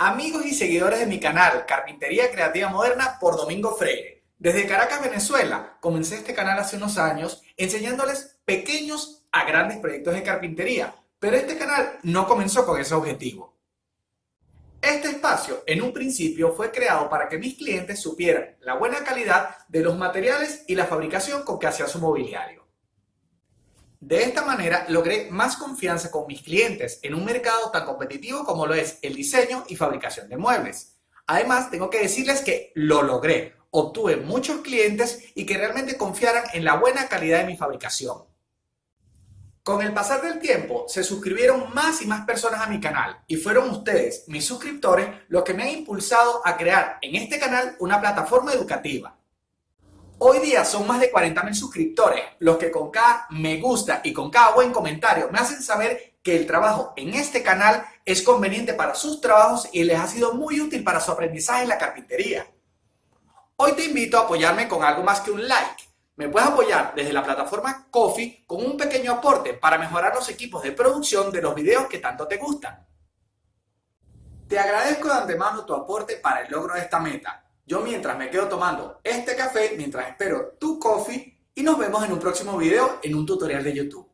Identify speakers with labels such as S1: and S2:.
S1: Amigos y seguidores de mi canal Carpintería Creativa Moderna por Domingo Freire. Desde Caracas, Venezuela, comencé este canal hace unos años enseñándoles pequeños a grandes proyectos de carpintería, pero este canal no comenzó con ese objetivo. Este espacio en un principio fue creado para que mis clientes supieran la buena calidad de los materiales y la fabricación con que hacía su mobiliario. De esta manera logré más confianza con mis clientes en un mercado tan competitivo como lo es el diseño y fabricación de muebles. Además, tengo que decirles que lo logré. Obtuve muchos clientes y que realmente confiaran en la buena calidad de mi fabricación. Con el pasar del tiempo, se suscribieron más y más personas a mi canal y fueron ustedes, mis suscriptores, los que me han impulsado a crear en este canal una plataforma educativa Hoy día son más de 40.000 suscriptores los que con cada me gusta y con cada buen comentario me hacen saber que el trabajo en este canal es conveniente para sus trabajos y les ha sido muy útil para su aprendizaje en la carpintería. Hoy te invito a apoyarme con algo más que un like. Me puedes apoyar desde la plataforma Coffee con un pequeño aporte para mejorar los equipos de producción de los videos que tanto te gustan. Te agradezco de antemano tu aporte para el logro de esta meta yo mientras me quedo tomando este café, mientras espero tu coffee y nos vemos en un próximo video en un tutorial de YouTube.